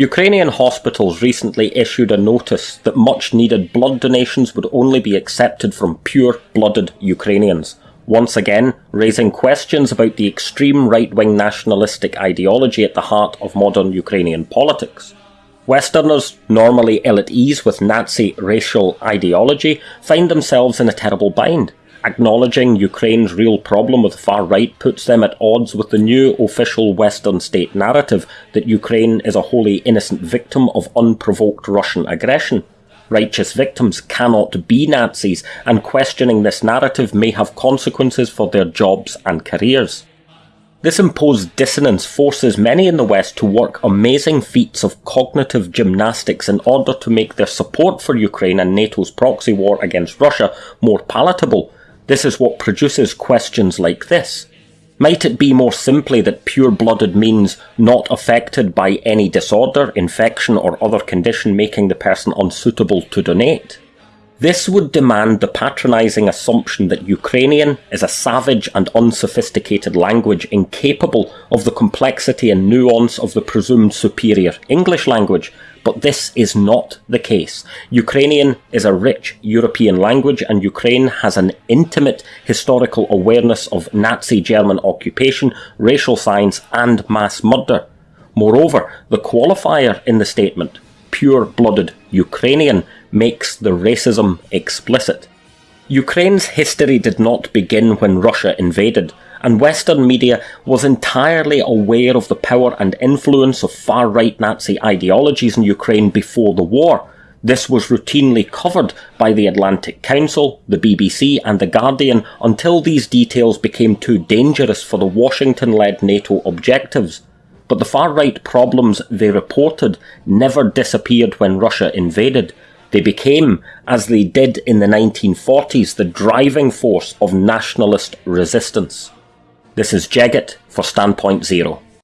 Ukrainian hospitals recently issued a notice that much needed blood donations would only be accepted from pure blooded Ukrainians, once again raising questions about the extreme right wing nationalistic ideology at the heart of modern Ukrainian politics. Westerners, normally ill at ease with Nazi racial ideology, find themselves in a terrible bind. Acknowledging Ukraine's real problem with the far right puts them at odds with the new official Western state narrative that Ukraine is a wholly innocent victim of unprovoked Russian aggression. Righteous victims cannot be Nazis, and questioning this narrative may have consequences for their jobs and careers. This imposed dissonance forces many in the West to work amazing feats of cognitive gymnastics in order to make their support for Ukraine and NATO's proxy war against Russia more palatable, this is what produces questions like this. Might it be more simply that pure blooded means not affected by any disorder, infection, or other condition making the person unsuitable to donate? This would demand the patronising assumption that Ukrainian is a savage and unsophisticated language incapable of the complexity and nuance of the presumed superior English language, but this is not the case. Ukrainian is a rich European language, and Ukraine has an intimate historical awareness of Nazi German occupation, racial science, and mass murder. Moreover, the qualifier in the statement, pure blooded Ukrainian, makes the racism explicit. Ukraine's history did not begin when Russia invaded and Western media was entirely aware of the power and influence of far right Nazi ideologies in Ukraine before the war. This was routinely covered by the Atlantic Council, the BBC, and The Guardian until these details became too dangerous for the Washington led NATO objectives. But the far right problems they reported never disappeared when Russia invaded. They became, as they did in the 1940s, the driving force of nationalist resistance. This is Jeggett for Standpoint Zero.